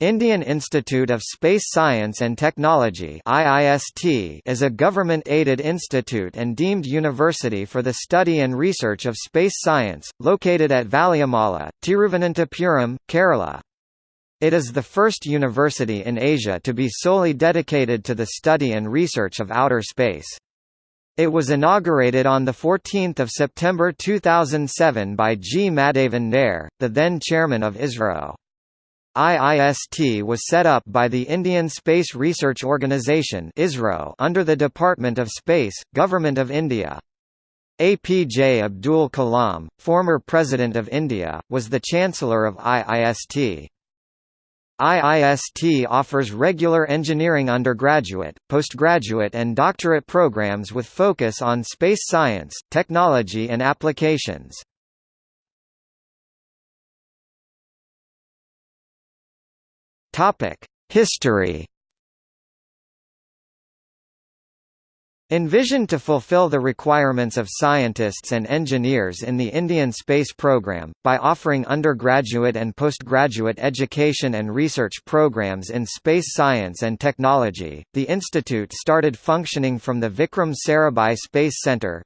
Indian Institute of Space Science and Technology IIST is a government-aided institute and deemed university for the study and research of space science, located at Valiamala, Tiruvananthapuram, Kerala. It is the first university in Asia to be solely dedicated to the study and research of outer space. It was inaugurated on 14 September 2007 by G. Madhavan Nair, the then chairman of ISRO. IIST was set up by the Indian Space Research Organisation under the Department of Space, Government of India. APJ Abdul Kalam, former President of India, was the Chancellor of IIST. IIST offers regular engineering undergraduate, postgraduate and doctorate programs with focus on space science, technology and applications. History Envisioned to fulfill the requirements of scientists and engineers in the Indian space program, by offering undergraduate and postgraduate education and research programs in space science and technology, the institute started functioning from the Vikram Sarabhai Space Centre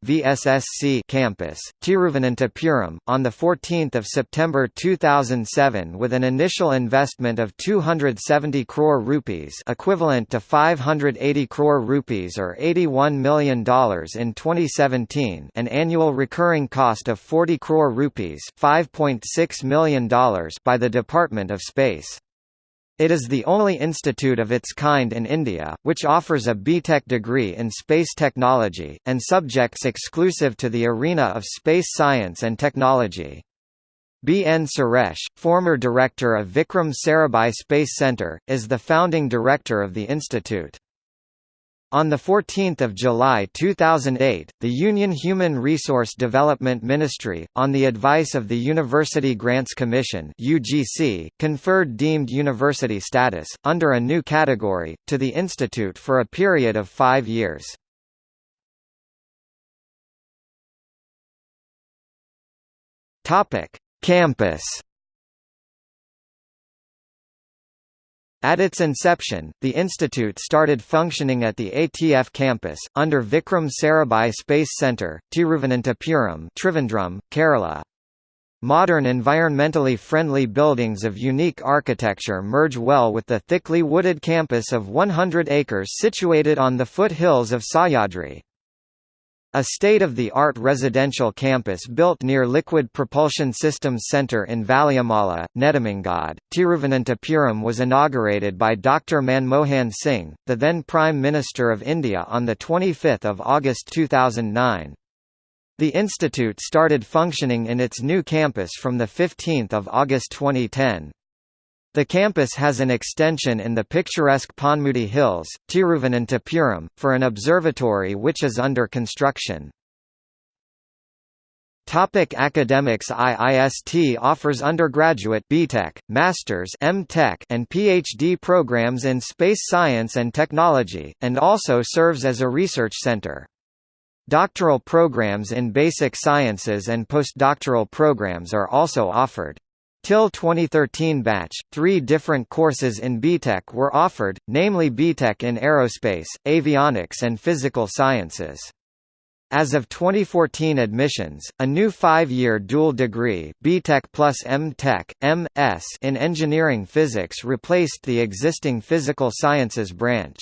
campus, Tiruvananthapuram, on 14 September 2007 with an initial investment of 270 crore rupees equivalent to 580 crore rupees or 81 $1 million in 2017 an annual recurring cost of 40 crore rupees $5.6 million by the Department of Space. It is the only institute of its kind in India, which offers a BTech degree in space technology, and subjects exclusive to the arena of space science and technology. B. N. Suresh, former director of Vikram Sarabhai Space Centre, is the founding director of the institute. On 14 July 2008, the Union Human Resource Development Ministry, on the advice of the University Grants Commission UGC, conferred deemed university status, under a new category, to the institute for a period of five years. Campus At its inception, the institute started functioning at the ATF campus, under Vikram Sarabhai Space Centre, Tiruvananthapuram Trivandrum, Kerala. Modern environmentally friendly buildings of unique architecture merge well with the thickly wooded campus of 100 acres situated on the foothills of Sahyadri. A state-of-the-art residential campus built near Liquid Propulsion Systems Centre in Valiamala, Nedumangad, Tiruvananthapuram was inaugurated by Dr Manmohan Singh, the then Prime Minister of India on 25 August 2009. The institute started functioning in its new campus from 15 August 2010. The campus has an extension in the picturesque Ponmudi Hills, Tiruvananthapuram, for an observatory which is under construction. Topic academics IIST offers undergraduate BTech, Masters MTech and PhD programs in space science and technology, and also serves as a research center. Doctoral programs in basic sciences and postdoctoral programs are also offered. Till 2013 batch, three different courses in BTech were offered, namely BTech in Aerospace, Avionics and Physical Sciences. As of 2014 admissions, a new five-year dual degree BTech plus M.Tech, M.S. in Engineering Physics replaced the existing Physical Sciences branch.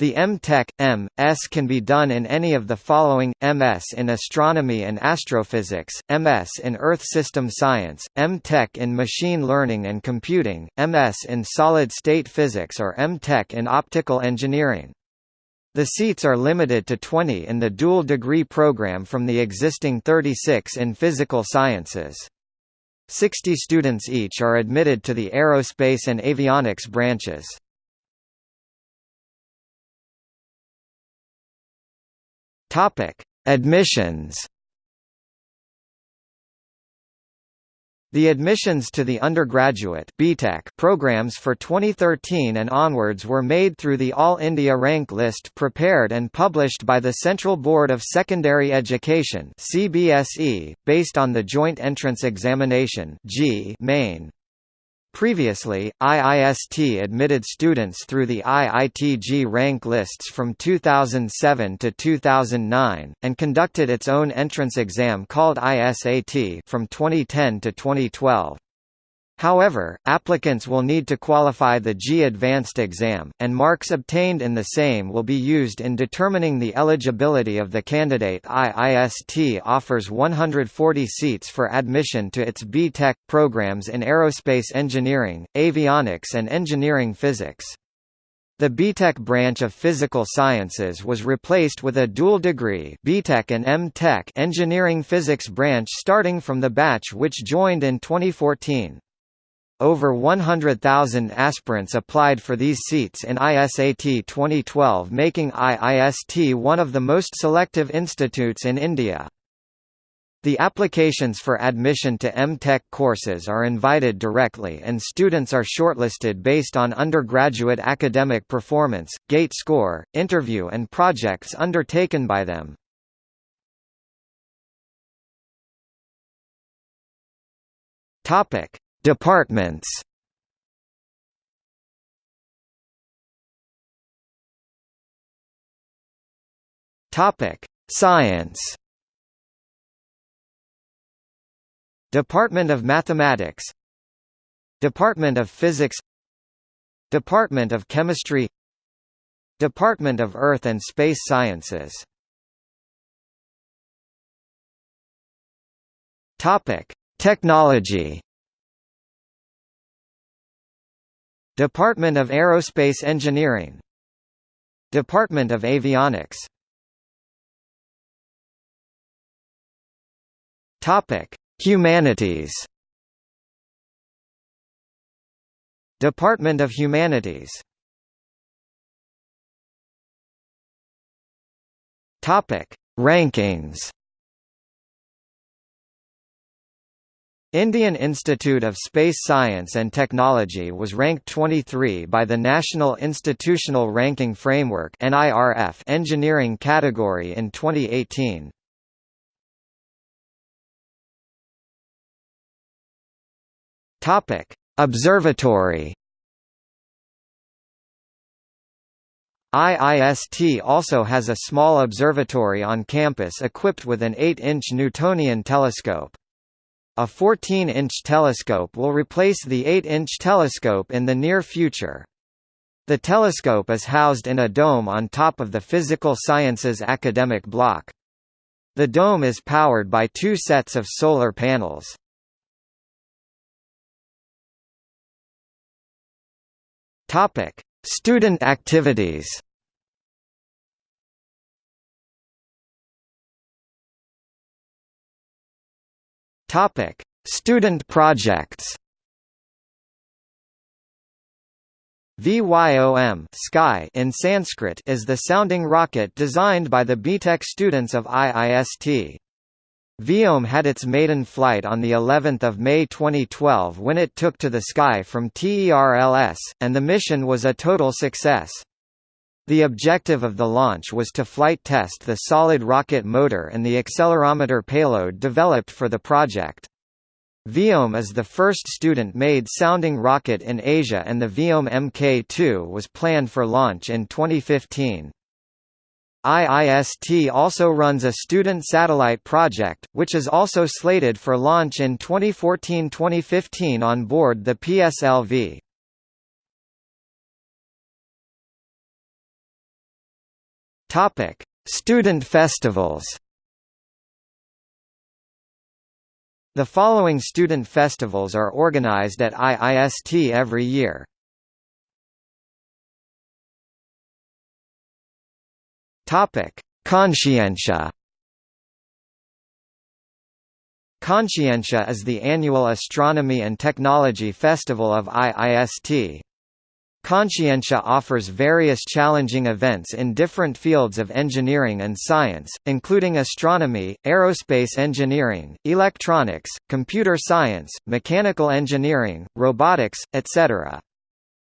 The M.Tech, M.S. can be done in any of the following, M.S. in Astronomy and Astrophysics, M.S. in Earth System Science, M.Tech in Machine Learning and Computing, M.S. in Solid-State Physics or M.Tech in Optical Engineering. The seats are limited to 20 in the dual degree program from the existing 36 in Physical Sciences. 60 students each are admitted to the Aerospace and Avionics branches. Topic: Admissions. The admissions to the undergraduate BTech programs for 2013 and onwards were made through the All India rank list prepared and published by the Central Board of Secondary Education (CBSE), based on the Joint Entrance Examination (JEE) main. Previously, IIST admitted students through the IIT-JEE rank lists from 2007 to 2009, and conducted its own entrance exam called ISAT from 2010 to 2012. However, applicants will need to qualify the JEE Advanced exam, and marks obtained in the same will be used in determining the eligibility of the candidate. IIST offers 140 seats for admission to its B Tech programs in aerospace engineering, avionics and engineering physics. The B.Tech branch of physical sciences was replaced with a dual degree B.Tech and M.Tech engineering physics branch starting from the batch which joined in 2014. Over 100,000 aspirants applied for these seats in ISAT 2012 making IIST one of the most selective institutes in India. The applications for admission to M.Tech courses are invited directly and students are shortlisted based on undergraduate academic performance, GATE score, interview and projects undertaken by them. Topic: Departments. Topic: Science. Department of Mathematics. Department of Physics. Department of Chemistry. Department of Earth and Space Sciences. Topic: Technology Department of Aerospace Engineering. Department of Avionics. Topic: Humanities. Department of Humanities. Topic: Rankings Indian Institute of Space Science and Technology was ranked 23 by the National Institutional Ranking Framework engineering category in 2018. Topic: Observatory IIST also has a small observatory on campus equipped with an 8-inch Newtonian telescope. A 14-inch telescope will replace the 8-inch telescope in the near future. The telescope is housed in a dome on top of the Physical Sciences academic block. The dome is powered by two sets of solar panels. Student activities. Topic: Student projects. VYOM sky in Sanskrit is the sounding rocket designed by the B.Tech students of IIST. Vyom had its maiden flight on the 11th of May 2012 when it took to the sky from TERLS, and the mission was a total success. The objective of the launch was to flight test the solid rocket motor and the accelerometer payload developed for the project. Vyom is the first student-made sounding rocket in Asia and the Vyom Mk2 was planned for launch in 2015. IIST also runs a student satellite project, which is also slated for launch in 2014-2015 on board the PSLV. Topic: Student festivals. The following student festivals are organized at IIST every year. Topic: Conscientia. Conscientia is the annual astronomy and technology festival of IIST. Conscientia offers various challenging events in different fields of engineering and science, including astronomy, aerospace engineering, electronics, computer science, mechanical engineering, robotics, etc.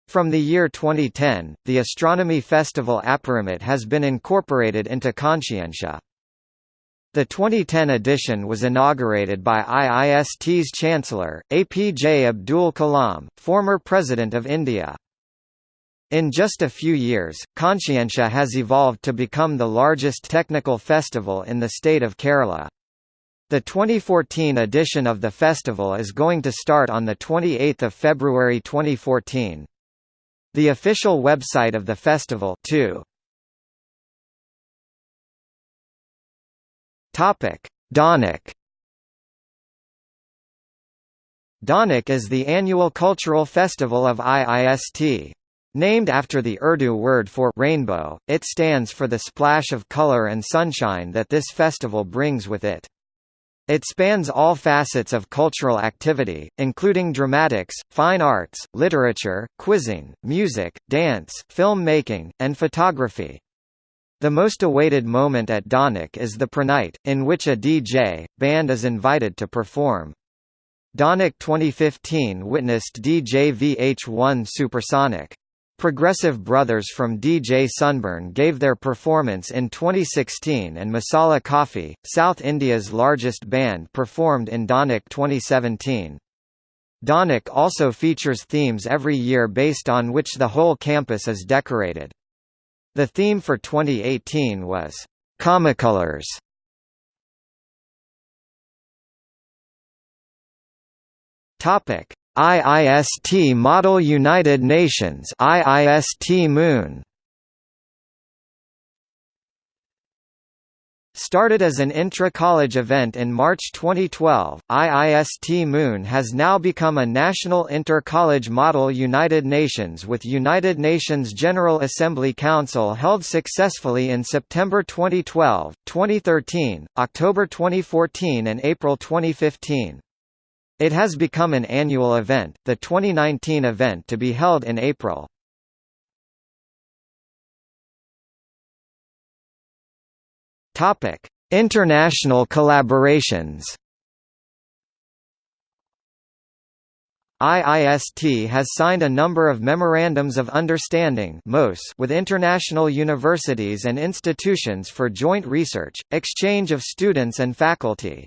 From the year 2010, the Astronomy Festival Aparimit has been incorporated into Conscientia. The 2010 edition was inaugurated by IIST's Chancellor, APJ Abdul Kalam, former President of India. In just a few years, Conscientia has evolved to become the largest technical festival in the state of Kerala. The 2014 edition of the festival is going to start on 28 February 2014. The official website of the festival too. Dhanak. Dhanak is the annual cultural festival of IIST. Named after the Urdu word for rainbow, it stands for the splash of color and sunshine that this festival brings with it. It spans all facets of cultural activity, including dramatics, fine arts, literature, quizzing, music, dance, film making, and photography. The most awaited moment at Dhanak is the Prenight, in which a DJ, band is invited to perform. Dhanak 2015 witnessed DJ VH1 Supersonic. Progressive Brothers from DJ Sunburn gave their performance in 2016 and Masala Coffee, South India's largest band performed in Dhanak 2017. Dhanak also features themes every year based on which the whole campus is decorated. The theme for 2018 was Comicolors. Topic: IIST Model United Nations IIST MUN Started as an intra-college event in March 2012, IIST MUN has now become a national inter-college model United Nations with United Nations General Assembly Council held successfully in September 2012, 2013, October 2014 and April 2015. It has become an annual event, the 2019 event to be held in April. Topic: International collaborations. IIST has signed a number of Memorandums of Understanding with international universities and institutions for joint research, exchange of students and faculty.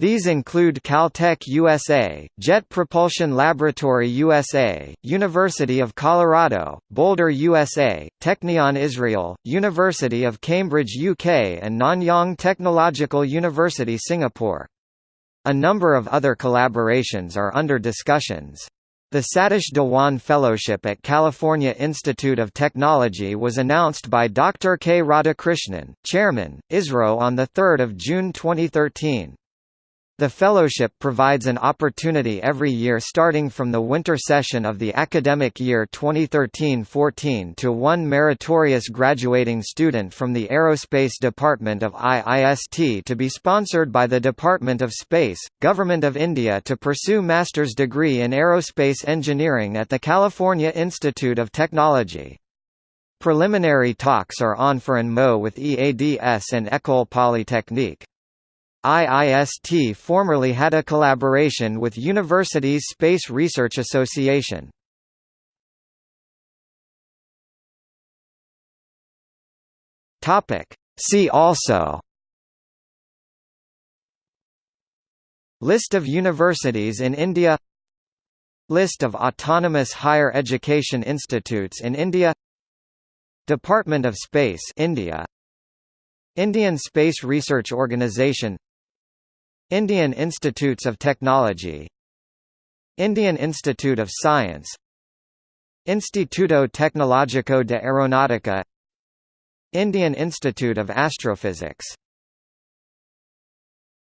These include Caltech USA, Jet Propulsion Laboratory USA, University of Colorado, Boulder USA, Technion Israel, University of Cambridge UK and Nanyang Technological University Singapore. A number of other collaborations are under discussions. The Satish Dhawan Fellowship at California Institute of Technology was announced by Dr. K. Radhakrishnan, Chairman, ISRO on 3 June 2013. The fellowship provides an opportunity every year starting from the winter session of the academic year 2013-14 to one meritorious graduating student from the Aerospace Department of IIST to be sponsored by the Department of Space, Government of India to pursue master's degree in aerospace engineering at the California Institute of Technology. Preliminary talks are on for ANMO with EADS and École Polytechnique. IIST formerly had a collaboration with Universities Space Research Association. See also. List of universities in India. List of autonomous higher education institutes in India. Department of Space India. Indian Space Research Organisation Indian Institutes of Technology Indian Institute of Science Instituto Tecnológico de Aeronáutica Indian Institute of Astrophysics